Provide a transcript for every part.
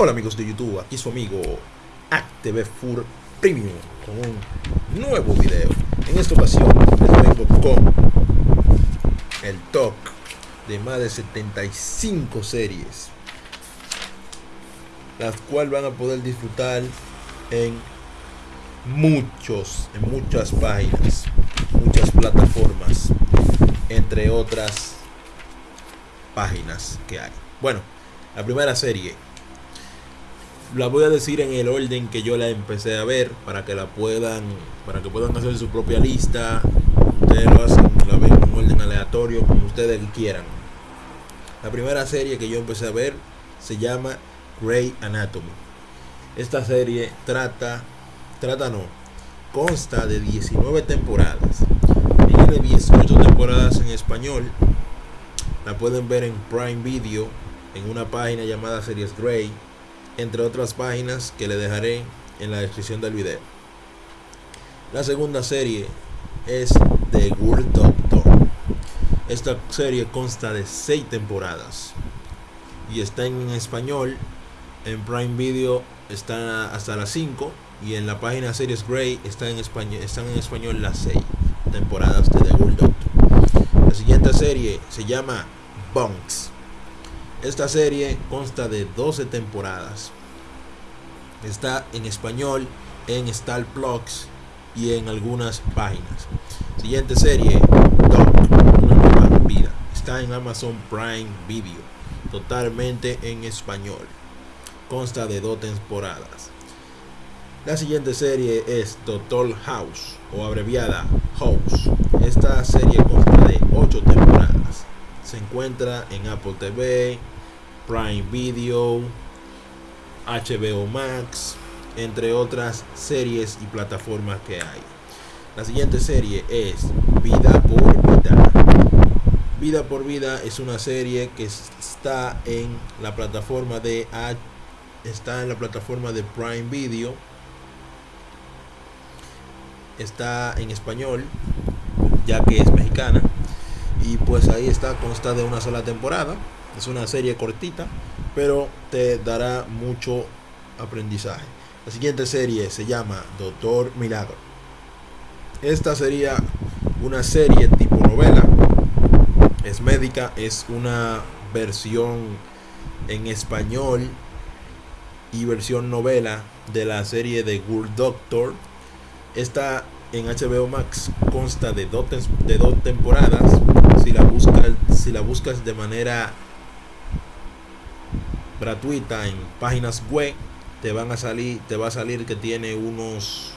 Hola amigos de YouTube, aquí su amigo AcTV Fur Premium con un nuevo video. En esta ocasión les vengo con el top de más de 75 series, las cuales van a poder disfrutar en muchos, en muchas páginas, muchas plataformas, entre otras páginas que hay. Bueno, la primera serie la voy a decir en el orden que yo la empecé a ver para que la puedan para que puedan hacer su propia lista. Ustedes lo hacen la ven en orden aleatorio como ustedes quieran. La primera serie que yo empecé a ver se llama Grey Anatomy. Esta serie trata trata no consta de 19 temporadas. Tiene 18 temporadas en español. La pueden ver en Prime Video en una página llamada Series Grey entre otras páginas que le dejaré en la descripción del video. La segunda serie es The World Doctor. Esta serie consta de 6 temporadas y está en español. En Prime Video está hasta las 5 y en la página Series Grey está en español, están en español las 6 temporadas de The World Doctor. La siguiente serie se llama Bunks esta serie consta de 12 temporadas. Está en español en Star y en algunas páginas. Siguiente serie, Doc, una nueva vida. Está en Amazon Prime Video, totalmente en español. Consta de dos temporadas. La siguiente serie es Doctor House o abreviada House. Esta serie consta de 8 temporadas se encuentra en Apple TV, Prime Video, HBO Max, entre otras series y plataformas que hay. La siguiente serie es Vida por Vida. Vida por Vida es una serie que está en la plataforma de está en la plataforma de Prime Video. Está en español, ya que es mexicana y pues ahí está consta de una sola temporada. Es una serie cortita pero te dará mucho aprendizaje. La siguiente serie se llama Doctor Milagro. Esta sería una serie tipo novela. Es médica es una versión en español y versión novela de la serie de Good Doctor. Esta en HBO Max consta de dos, de dos temporadas la buscas si la buscas de manera gratuita en páginas web te van a salir te va a salir que tiene unos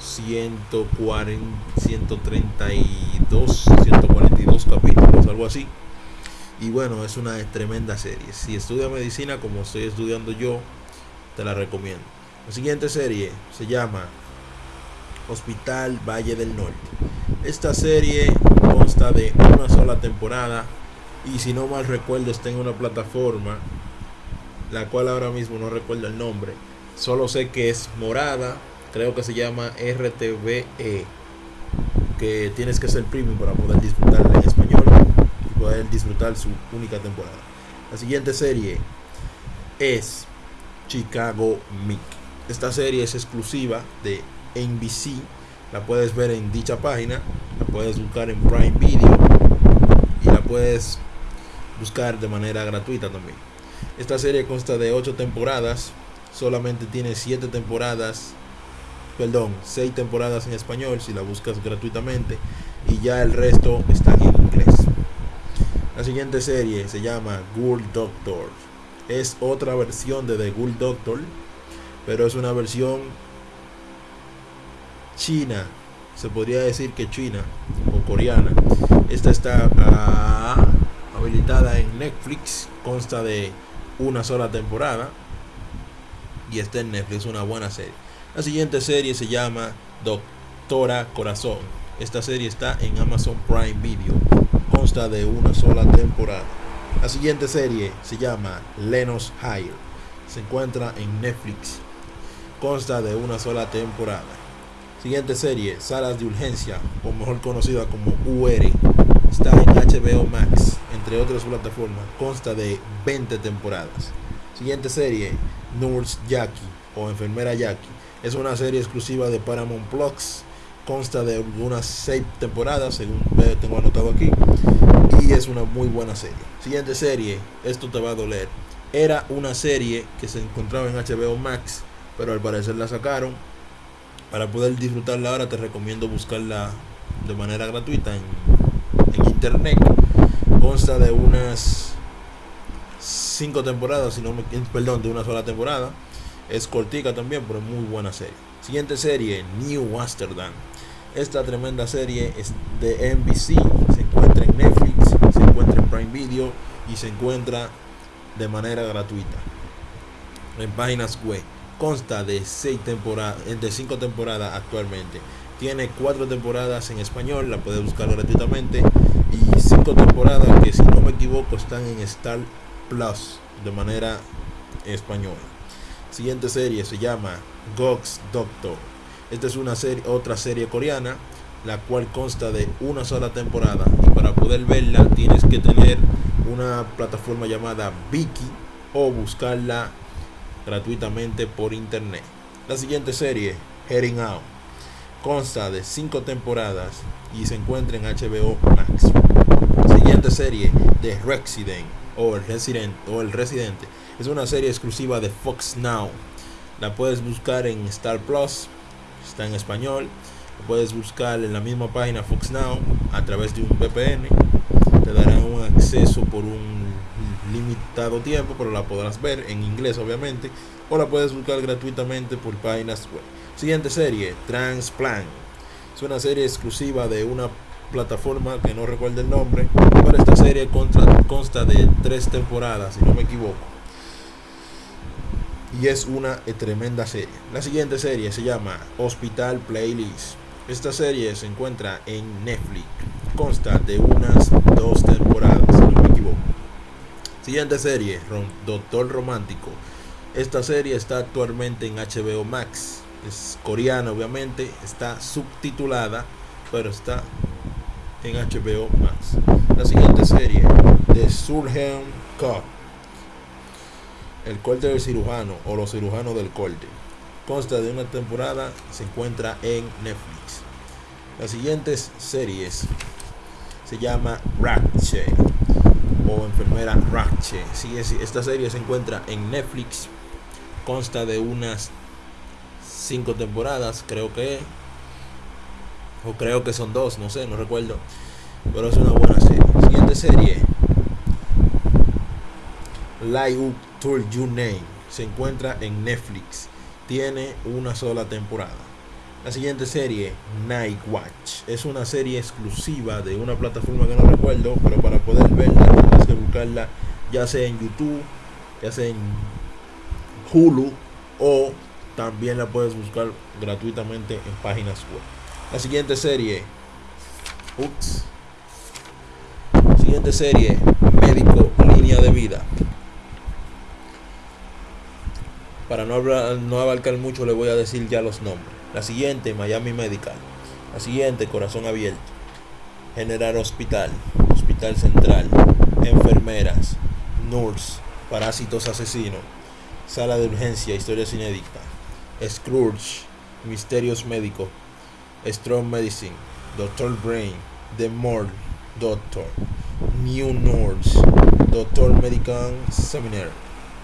140 132 142 capítulos algo así. Y bueno es una tremenda serie. Si estudias medicina como estoy estudiando yo te la recomiendo. La siguiente serie se llama Hospital Valle del Norte. Esta serie consta de una sola temporada y si no mal recuerdo está en una plataforma la cual ahora mismo no recuerdo el nombre. Solo sé que es morada creo que se llama RTVE que tienes que ser premium para poder disfrutarla en español y poder disfrutar su única temporada. La siguiente serie es Chicago Mick. Esta serie es exclusiva de NBC la puedes ver en dicha página la puedes buscar en Prime Video y la puedes buscar de manera gratuita también. Esta serie consta de 8 temporadas solamente tiene 7 temporadas perdón 6 temporadas en español si la buscas gratuitamente y ya el resto está en inglés. La siguiente serie se llama Ghoul Doctor. Es otra versión de The Ghoul Doctor pero es una versión china, se podría decir que china o coreana. Esta está ah, habilitada en Netflix, consta de una sola temporada y está en Netflix, una buena serie. La siguiente serie se llama Doctora Corazón. Esta serie está en Amazon Prime Video, consta de una sola temporada. La siguiente serie se llama Lenos Hire. Se encuentra en Netflix. Consta de una sola temporada. Siguiente serie, Salas de Urgencia, o mejor conocida como UR, está en HBO Max, entre otras plataformas, consta de 20 temporadas. Siguiente serie, Nurse Jackie o Enfermera Jackie. Es una serie exclusiva de Paramount Plus. Consta de unas 6 temporadas, según tengo anotado aquí. Y es una muy buena serie. Siguiente serie, esto te va a doler. Era una serie que se encontraba en HBO Max, pero al parecer la sacaron. Para poder disfrutarla ahora te recomiendo buscarla de manera gratuita en, internet. Consta de unas cinco temporadas, si no me, perdón, de una sola temporada. Es cortica también, pero muy buena serie. Siguiente serie, New Amsterdam. Esta tremenda serie es de NBC, se encuentra en Netflix, se encuentra en Prime Video y se encuentra de manera gratuita en páginas web. Consta de seis temporadas, de cinco temporadas actualmente. Tiene cuatro temporadas en español, la puedes buscar gratuitamente y cinco temporadas que si no me equivoco están en Star Plus de manera española. Siguiente serie se llama Gox Doctor. Esta es una serie, otra serie coreana, la cual consta de una sola temporada. Y para poder verla tienes que tener una plataforma llamada Viki o buscarla gratuitamente por internet. La siguiente serie, Heading Out, consta de cinco temporadas y se encuentra en HBO Max. La siguiente serie, The Resident o el Resident o el Residente es una serie exclusiva de Fox Now. La puedes buscar en Star Plus, está en español. La puedes buscar en la misma página Fox Now a través de un VPN. Te darán un acceso por un limitado tiempo, pero la podrás ver en inglés obviamente. O la puedes buscar gratuitamente por páginas web. Siguiente serie, Transplant. Es una serie exclusiva de una plataforma que no recuerdo el nombre, pero esta serie consta, consta de tres temporadas, si no me equivoco. Y es una tremenda serie. La siguiente serie se llama Hospital Playlist. Esta serie se encuentra en Netflix. Consta de unas dos temporadas, si no me equivoco. Siguiente serie, Doctor Romántico. Esta serie está actualmente en HBO Max. Es coreana, obviamente. Está subtitulada, pero está en HBO Max. La siguiente serie, The Surgeon Cup. El corte del cirujano o los cirujanos del corte. Consta de una temporada, se encuentra en Netflix. Las siguientes series se llama Ratchet o enfermera Ratchet. Sí, esta serie se encuentra en Netflix. Consta de unas cinco temporadas, creo que o creo que son dos, no sé, no recuerdo. Pero es una buena serie. Siguiente serie. Live Tour You Name. Se encuentra en Netflix. Tiene una sola temporada. La siguiente serie, Night Watch. Es una serie exclusiva de una plataforma que no recuerdo, pero para poder verla tienes que buscarla ya sea en YouTube, ya sea en Hulu o también la puedes buscar gratuitamente en páginas web. La siguiente serie. Ups. Siguiente serie. Médico Línea de Vida. Para no, hablar, no abarcar mucho le voy a decir ya los nombres. La siguiente, Miami Medical. La siguiente, Corazón Abierto. General Hospital. Hospital Central. Enfermeras. Nurse. Parásitos Asesinos. Sala de Urgencia. Historias inéditas. Scrooge. Misterios Médicos. Strong Medicine, Doctor Brain, The More Doctor, New Nurse, Doctor Medical Seminar,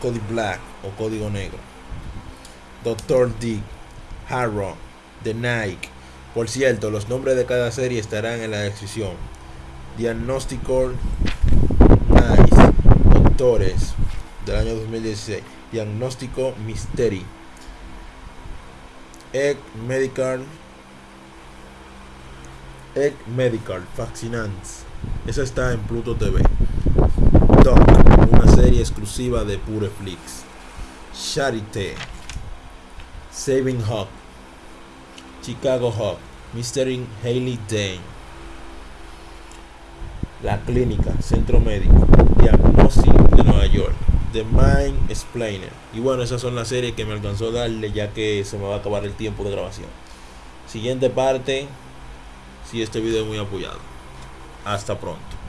Cody Black o Código Negro, Doctor Dick, Harrow, The Nike. Por cierto, los nombres de cada serie estarán en la descripción. Diagnóstico Nice, Doctores del año 2016. Diagnóstico Mystery. Egg Medical Egg Medical, Fascinants. Esa está en Pluto TV. Doc, una serie exclusiva de Pureflix. Charité. Saving Hawk. Chicago Hawk. Mystery Haley Dane. La Clínica, Centro Médico. Diagnostic de Nueva York. The Mind Explainer. Y bueno, esas son las series que me alcanzó a darle ya que se me va a acabar el tiempo de grabación. Siguiente parte si este video es muy apoyado. Hasta pronto.